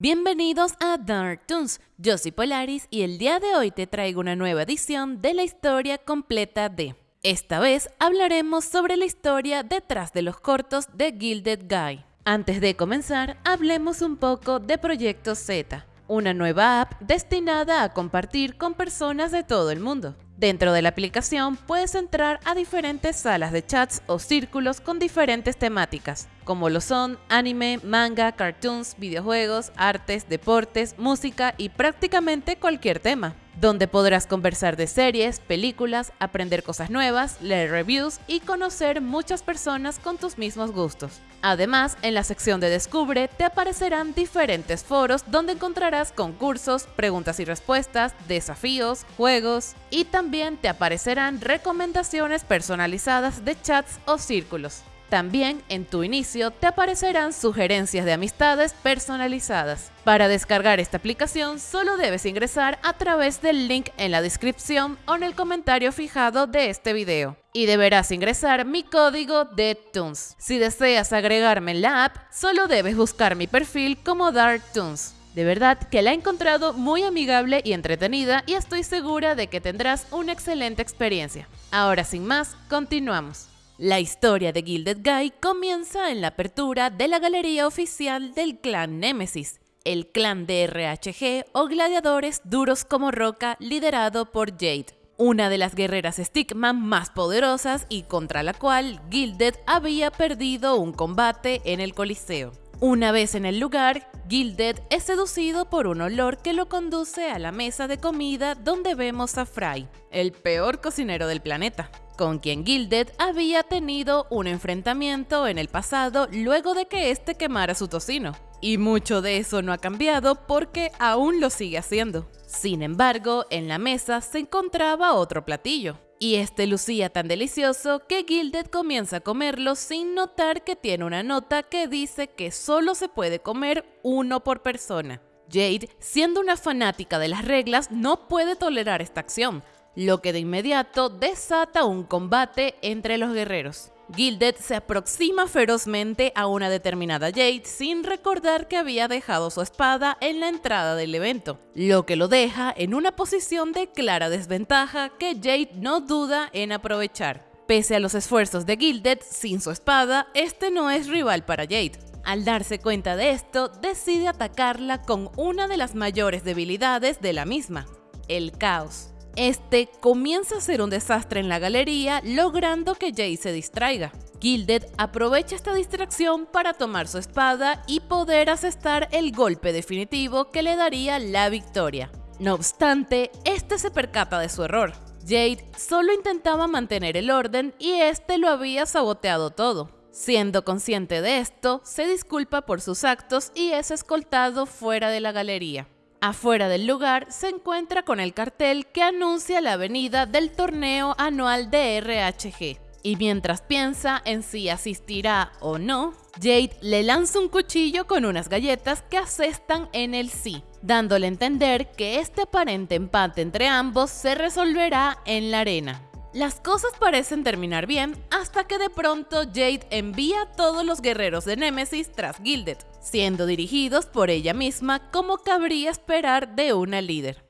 Bienvenidos a Dark Toons, yo soy Polaris y el día de hoy te traigo una nueva edición de la historia completa de... Esta vez hablaremos sobre la historia detrás de los cortos de Gilded Guy. Antes de comenzar, hablemos un poco de Proyecto Z, una nueva app destinada a compartir con personas de todo el mundo. Dentro de la aplicación puedes entrar a diferentes salas de chats o círculos con diferentes temáticas, como lo son anime, manga, cartoons, videojuegos, artes, deportes, música y prácticamente cualquier tema donde podrás conversar de series, películas, aprender cosas nuevas, leer reviews y conocer muchas personas con tus mismos gustos. Además, en la sección de Descubre te aparecerán diferentes foros donde encontrarás concursos, preguntas y respuestas, desafíos, juegos y también te aparecerán recomendaciones personalizadas de chats o círculos. También en tu inicio te aparecerán sugerencias de amistades personalizadas. Para descargar esta aplicación solo debes ingresar a través del link en la descripción o en el comentario fijado de este video. Y deberás ingresar mi código de Toons. Si deseas agregarme en la app, solo debes buscar mi perfil como Dark Toons. De verdad que la he encontrado muy amigable y entretenida y estoy segura de que tendrás una excelente experiencia. Ahora sin más, continuamos. La historia de Gilded Guy comienza en la apertura de la galería oficial del clan Nemesis, el clan de RHG o gladiadores duros como roca liderado por Jade, una de las guerreras Stickman más poderosas y contra la cual Gilded había perdido un combate en el Coliseo. Una vez en el lugar, Gilded es seducido por un olor que lo conduce a la mesa de comida donde vemos a Fry, el peor cocinero del planeta con quien Gilded había tenido un enfrentamiento en el pasado luego de que éste quemara su tocino. Y mucho de eso no ha cambiado porque aún lo sigue haciendo. Sin embargo, en la mesa se encontraba otro platillo, y este lucía tan delicioso que Gilded comienza a comerlo sin notar que tiene una nota que dice que solo se puede comer uno por persona. Jade, siendo una fanática de las reglas, no puede tolerar esta acción, lo que de inmediato desata un combate entre los guerreros. Gilded se aproxima ferozmente a una determinada Jade sin recordar que había dejado su espada en la entrada del evento, lo que lo deja en una posición de clara desventaja que Jade no duda en aprovechar. Pese a los esfuerzos de Gilded, sin su espada, este no es rival para Jade. Al darse cuenta de esto, decide atacarla con una de las mayores debilidades de la misma, el caos. Este comienza a ser un desastre en la galería, logrando que Jay se distraiga. Gilded aprovecha esta distracción para tomar su espada y poder asestar el golpe definitivo que le daría la victoria. No obstante, este se percata de su error. Jade solo intentaba mantener el orden y este lo había saboteado todo. Siendo consciente de esto, se disculpa por sus actos y es escoltado fuera de la galería. Afuera del lugar se encuentra con el cartel que anuncia la venida del torneo anual de RHG. Y mientras piensa en si asistirá o no, Jade le lanza un cuchillo con unas galletas que asestan en el sí, dándole a entender que este aparente empate entre ambos se resolverá en la arena. Las cosas parecen terminar bien hasta que de pronto Jade envía a todos los guerreros de Nemesis tras Gilded, siendo dirigidos por ella misma como cabría esperar de una líder.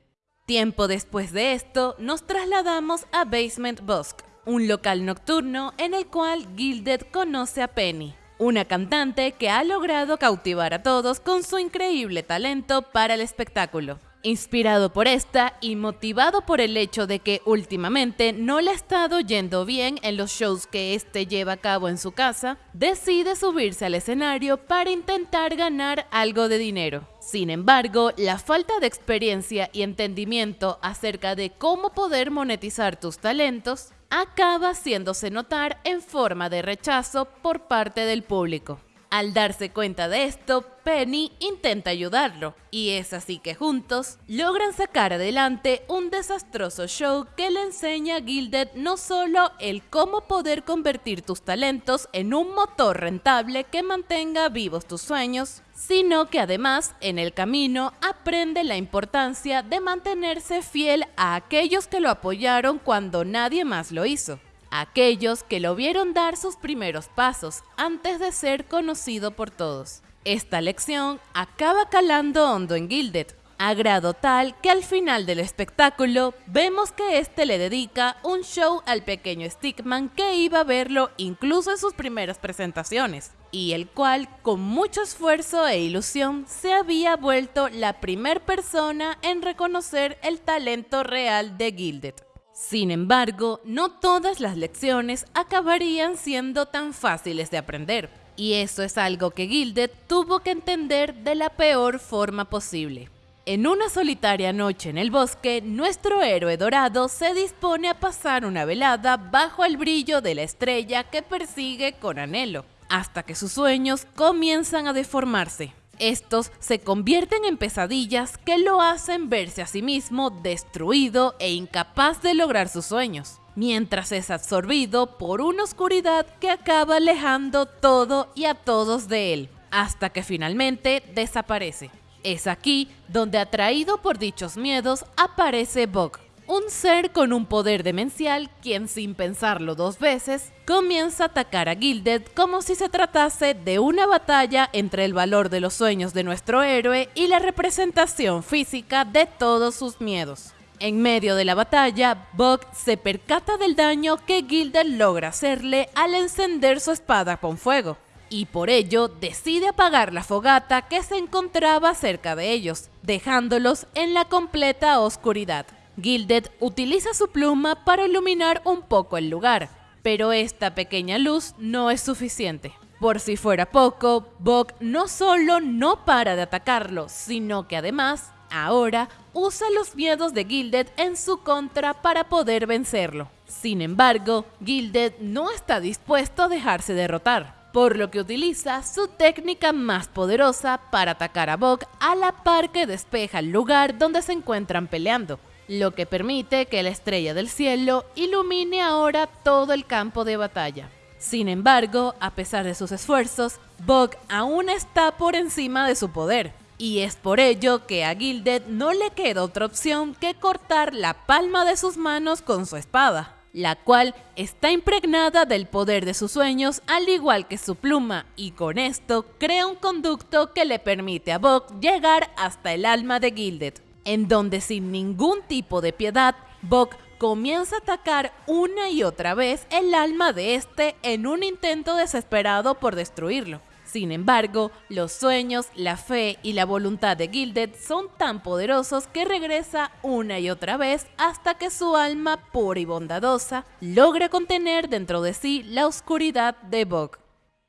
Tiempo después de esto, nos trasladamos a Basement Bosque, un local nocturno en el cual Gilded conoce a Penny, una cantante que ha logrado cautivar a todos con su increíble talento para el espectáculo. Inspirado por esta y motivado por el hecho de que últimamente no le ha estado yendo bien en los shows que este lleva a cabo en su casa, decide subirse al escenario para intentar ganar algo de dinero. Sin embargo, la falta de experiencia y entendimiento acerca de cómo poder monetizar tus talentos acaba haciéndose notar en forma de rechazo por parte del público. Al darse cuenta de esto, Penny intenta ayudarlo, y es así que juntos logran sacar adelante un desastroso show que le enseña a Gilded no solo el cómo poder convertir tus talentos en un motor rentable que mantenga vivos tus sueños, sino que además en el camino aprende la importancia de mantenerse fiel a aquellos que lo apoyaron cuando nadie más lo hizo aquellos que lo vieron dar sus primeros pasos antes de ser conocido por todos. Esta lección acaba calando hondo en Gilded, a grado tal que al final del espectáculo vemos que este le dedica un show al pequeño Stickman que iba a verlo incluso en sus primeras presentaciones, y el cual con mucho esfuerzo e ilusión se había vuelto la primer persona en reconocer el talento real de Gilded. Sin embargo, no todas las lecciones acabarían siendo tan fáciles de aprender, y eso es algo que Gilded tuvo que entender de la peor forma posible. En una solitaria noche en el bosque, nuestro héroe dorado se dispone a pasar una velada bajo el brillo de la estrella que persigue con anhelo, hasta que sus sueños comienzan a deformarse. Estos se convierten en pesadillas que lo hacen verse a sí mismo destruido e incapaz de lograr sus sueños, mientras es absorbido por una oscuridad que acaba alejando todo y a todos de él, hasta que finalmente desaparece. Es aquí donde atraído por dichos miedos aparece Bog, un ser con un poder demencial quien sin pensarlo dos veces comienza a atacar a Gilded como si se tratase de una batalla entre el valor de los sueños de nuestro héroe y la representación física de todos sus miedos. En medio de la batalla, Bog se percata del daño que Gilded logra hacerle al encender su espada con fuego y por ello decide apagar la fogata que se encontraba cerca de ellos, dejándolos en la completa oscuridad. Gilded utiliza su pluma para iluminar un poco el lugar, pero esta pequeña luz no es suficiente. Por si fuera poco, Bok no solo no para de atacarlo, sino que además, ahora, usa los miedos de Gilded en su contra para poder vencerlo. Sin embargo, Gilded no está dispuesto a dejarse derrotar por lo que utiliza su técnica más poderosa para atacar a Bog a la par que despeja el lugar donde se encuentran peleando, lo que permite que la estrella del cielo ilumine ahora todo el campo de batalla. Sin embargo, a pesar de sus esfuerzos, Bog aún está por encima de su poder, y es por ello que a Gilded no le queda otra opción que cortar la palma de sus manos con su espada la cual está impregnada del poder de sus sueños al igual que su pluma y con esto crea un conducto que le permite a Bok llegar hasta el alma de Gilded, en donde sin ningún tipo de piedad, Bok comienza a atacar una y otra vez el alma de este en un intento desesperado por destruirlo. Sin embargo, los sueños, la fe y la voluntad de Gilded son tan poderosos que regresa una y otra vez hasta que su alma pura y bondadosa logra contener dentro de sí la oscuridad de Bog.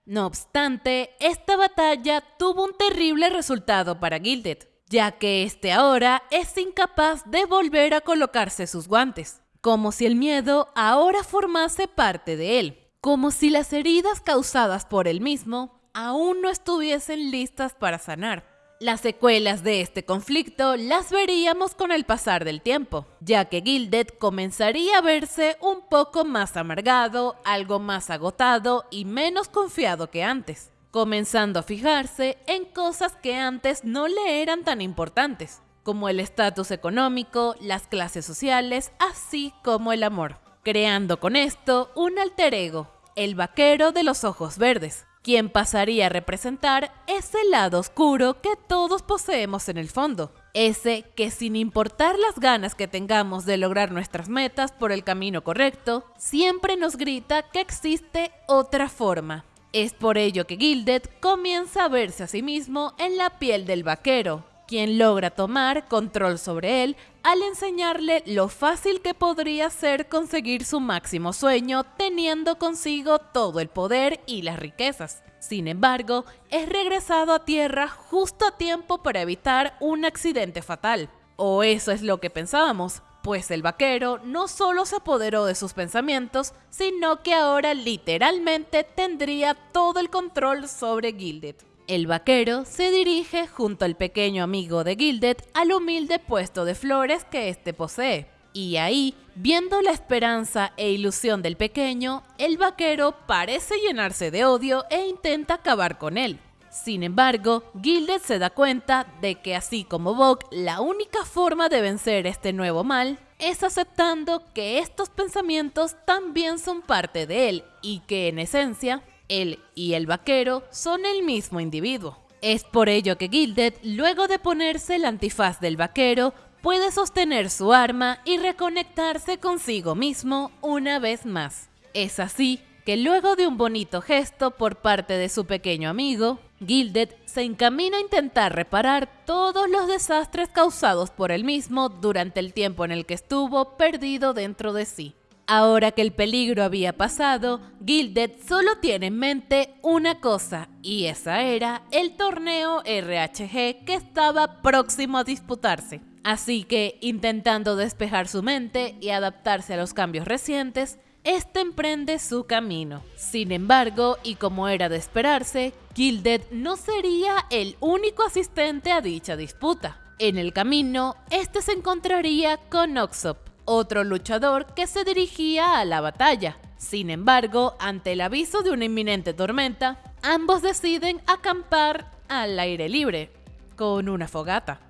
No obstante, esta batalla tuvo un terrible resultado para Gilded, ya que este ahora es incapaz de volver a colocarse sus guantes, como si el miedo ahora formase parte de él, como si las heridas causadas por él mismo aún no estuviesen listas para sanar. Las secuelas de este conflicto las veríamos con el pasar del tiempo, ya que Gilded comenzaría a verse un poco más amargado, algo más agotado y menos confiado que antes, comenzando a fijarse en cosas que antes no le eran tan importantes, como el estatus económico, las clases sociales, así como el amor, creando con esto un alter ego, el vaquero de los ojos verdes, quien pasaría a representar ese lado oscuro que todos poseemos en el fondo. Ese que sin importar las ganas que tengamos de lograr nuestras metas por el camino correcto, siempre nos grita que existe otra forma. Es por ello que Gilded comienza a verse a sí mismo en la piel del vaquero, quien logra tomar control sobre él al enseñarle lo fácil que podría ser conseguir su máximo sueño teniendo consigo todo el poder y las riquezas. Sin embargo, es regresado a tierra justo a tiempo para evitar un accidente fatal. O eso es lo que pensábamos, pues el vaquero no solo se apoderó de sus pensamientos, sino que ahora literalmente tendría todo el control sobre Gilded. El vaquero se dirige junto al pequeño amigo de Gilded al humilde puesto de flores que éste posee. Y ahí, viendo la esperanza e ilusión del pequeño, el vaquero parece llenarse de odio e intenta acabar con él. Sin embargo, Gilded se da cuenta de que así como Bok, la única forma de vencer este nuevo mal es aceptando que estos pensamientos también son parte de él y que en esencia él y el vaquero son el mismo individuo. Es por ello que Gilded, luego de ponerse el antifaz del vaquero, puede sostener su arma y reconectarse consigo mismo una vez más. Es así que luego de un bonito gesto por parte de su pequeño amigo, Gilded se encamina a intentar reparar todos los desastres causados por él mismo durante el tiempo en el que estuvo perdido dentro de sí. Ahora que el peligro había pasado, Gilded solo tiene en mente una cosa, y esa era el torneo RHG que estaba próximo a disputarse. Así que, intentando despejar su mente y adaptarse a los cambios recientes, este emprende su camino. Sin embargo, y como era de esperarse, Gilded no sería el único asistente a dicha disputa. En el camino, este se encontraría con Oxop, otro luchador que se dirigía a la batalla. Sin embargo, ante el aviso de una inminente tormenta, ambos deciden acampar al aire libre, con una fogata.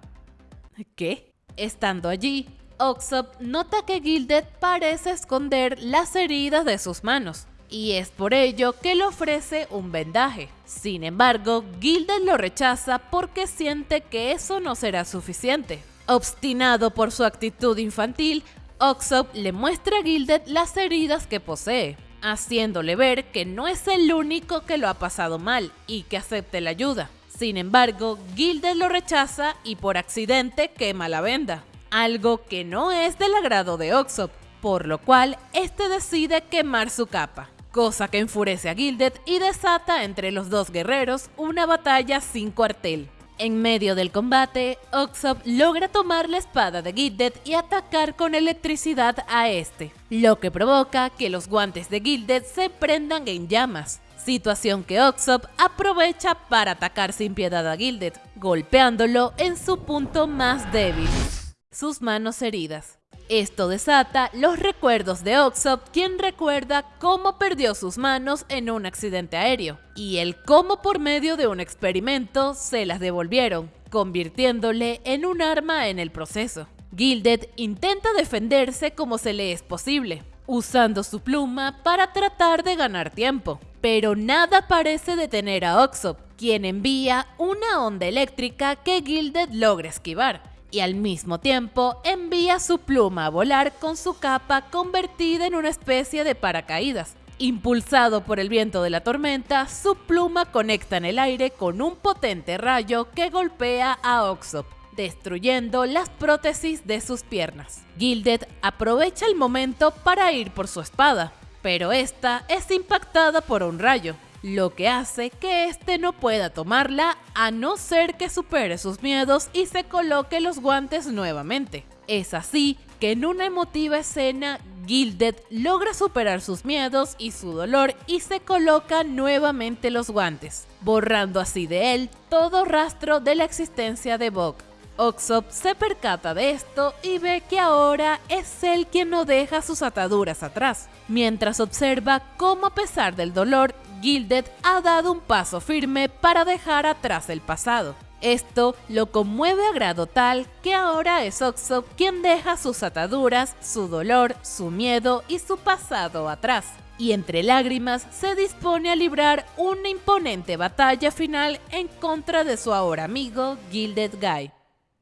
¿Qué? Estando allí, Oxop nota que Gilded parece esconder las heridas de sus manos, y es por ello que le ofrece un vendaje. Sin embargo, Gilded lo rechaza porque siente que eso no será suficiente. Obstinado por su actitud infantil, Oxop le muestra a Gilded las heridas que posee, haciéndole ver que no es el único que lo ha pasado mal y que acepte la ayuda. Sin embargo, Gilded lo rechaza y por accidente quema la venda algo que no es del agrado de Oxop, por lo cual este decide quemar su capa, cosa que enfurece a Gilded y desata entre los dos guerreros una batalla sin cuartel. En medio del combate, Oxop logra tomar la espada de Gilded y atacar con electricidad a este, lo que provoca que los guantes de Gilded se prendan en llamas, situación que Oxop aprovecha para atacar sin piedad a Gilded, golpeándolo en su punto más débil sus manos heridas. Esto desata los recuerdos de Oxop, quien recuerda cómo perdió sus manos en un accidente aéreo, y el cómo por medio de un experimento se las devolvieron, convirtiéndole en un arma en el proceso. Gilded intenta defenderse como se le es posible, usando su pluma para tratar de ganar tiempo. Pero nada parece detener a Oxop, quien envía una onda eléctrica que Gilded logra esquivar, y al mismo tiempo envía su pluma a volar con su capa convertida en una especie de paracaídas. Impulsado por el viento de la tormenta, su pluma conecta en el aire con un potente rayo que golpea a Oxop, destruyendo las prótesis de sus piernas. Gilded aprovecha el momento para ir por su espada, pero esta es impactada por un rayo, lo que hace que éste no pueda tomarla a no ser que supere sus miedos y se coloque los guantes nuevamente. Es así que en una emotiva escena, Gilded logra superar sus miedos y su dolor y se coloca nuevamente los guantes, borrando así de él todo rastro de la existencia de Bok. Oxop se percata de esto y ve que ahora es él quien no deja sus ataduras atrás, mientras observa cómo a pesar del dolor Gilded ha dado un paso firme para dejar atrás el pasado. Esto lo conmueve a grado tal que ahora es Oxop quien deja sus ataduras, su dolor, su miedo y su pasado atrás. Y entre lágrimas se dispone a librar una imponente batalla final en contra de su ahora amigo Gilded Guy.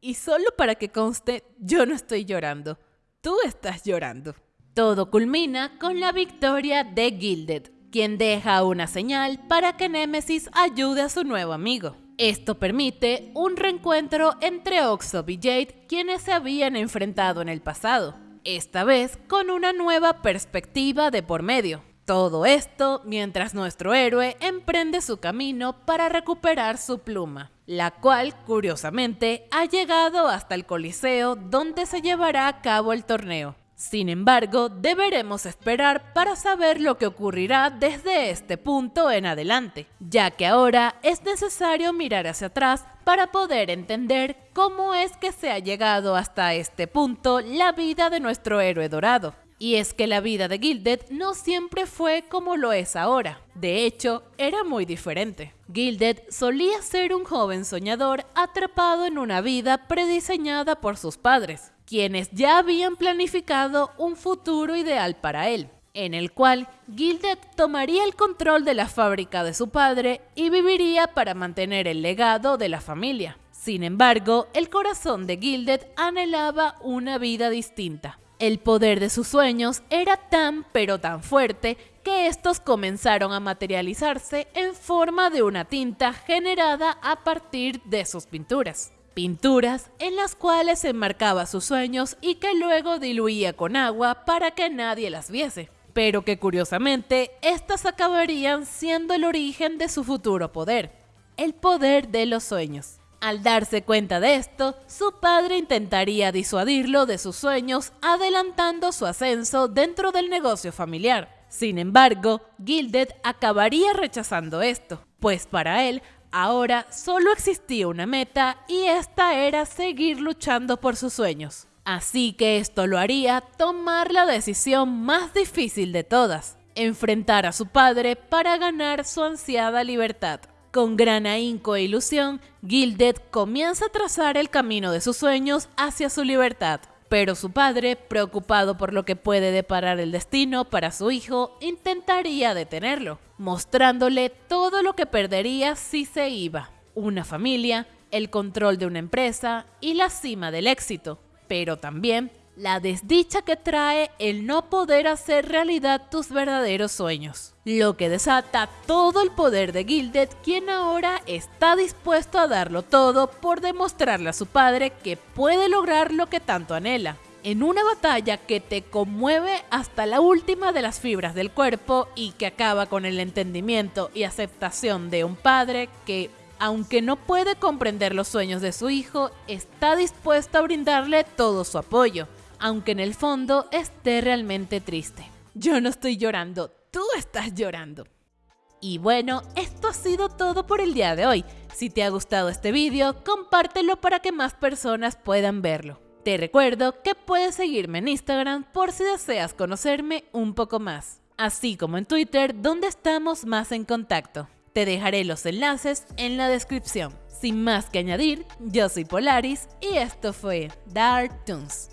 Y solo para que conste, yo no estoy llorando. Tú estás llorando. Todo culmina con la victoria de Gilded, quien deja una señal para que Nemesis ayude a su nuevo amigo. Esto permite un reencuentro entre Oxop y Jade, quienes se habían enfrentado en el pasado, esta vez con una nueva perspectiva de por medio. Todo esto mientras nuestro héroe emprende su camino para recuperar su pluma, la cual, curiosamente, ha llegado hasta el Coliseo donde se llevará a cabo el torneo, sin embargo, deberemos esperar para saber lo que ocurrirá desde este punto en adelante, ya que ahora es necesario mirar hacia atrás para poder entender cómo es que se ha llegado hasta este punto la vida de nuestro héroe dorado. Y es que la vida de Gilded no siempre fue como lo es ahora. De hecho, era muy diferente. Gilded solía ser un joven soñador atrapado en una vida prediseñada por sus padres, quienes ya habían planificado un futuro ideal para él. en el cual Gilded tomaría el control de la fábrica de su padre y viviría para mantener el legado de la familia. Sin embargo, el corazón de Gilded anhelaba una vida distinta. El poder de sus sueños era tan pero tan fuerte que estos comenzaron a materializarse en forma de una tinta generada a partir de sus pinturas. Pinturas en las cuales enmarcaba sus sueños y que luego diluía con agua para que nadie las viese. Pero que curiosamente, estas acabarían siendo el origen de su futuro poder, el poder de los sueños. Al darse cuenta de esto, su padre intentaría disuadirlo de sus sueños, adelantando su ascenso dentro del negocio familiar. Sin embargo, Gilded acabaría rechazando esto, pues para él ahora solo existía una meta y esta era seguir luchando por sus sueños. Así que esto lo haría tomar la decisión más difícil de todas, enfrentar a su padre para ganar su ansiada libertad. Con gran ahínco e ilusión, Gilded comienza a trazar el camino de sus sueños hacia su libertad. Pero su padre, preocupado por lo que puede deparar el destino para su hijo, intentaría detenerlo, mostrándole todo lo que perdería si se iba. Una familia, el control de una empresa y la cima del éxito, pero también la desdicha que trae el no poder hacer realidad tus verdaderos sueños, lo que desata todo el poder de Gilded, quien ahora está dispuesto a darlo todo por demostrarle a su padre que puede lograr lo que tanto anhela. En una batalla que te conmueve hasta la última de las fibras del cuerpo y que acaba con el entendimiento y aceptación de un padre que aunque no puede comprender los sueños de su hijo, está dispuesto a brindarle todo su apoyo aunque en el fondo esté realmente triste. Yo no estoy llorando, tú estás llorando. Y bueno, esto ha sido todo por el día de hoy. Si te ha gustado este vídeo, compártelo para que más personas puedan verlo. Te recuerdo que puedes seguirme en Instagram por si deseas conocerme un poco más, así como en Twitter donde estamos más en contacto. Te dejaré los enlaces en la descripción. Sin más que añadir, yo soy Polaris y esto fue Dark Toons.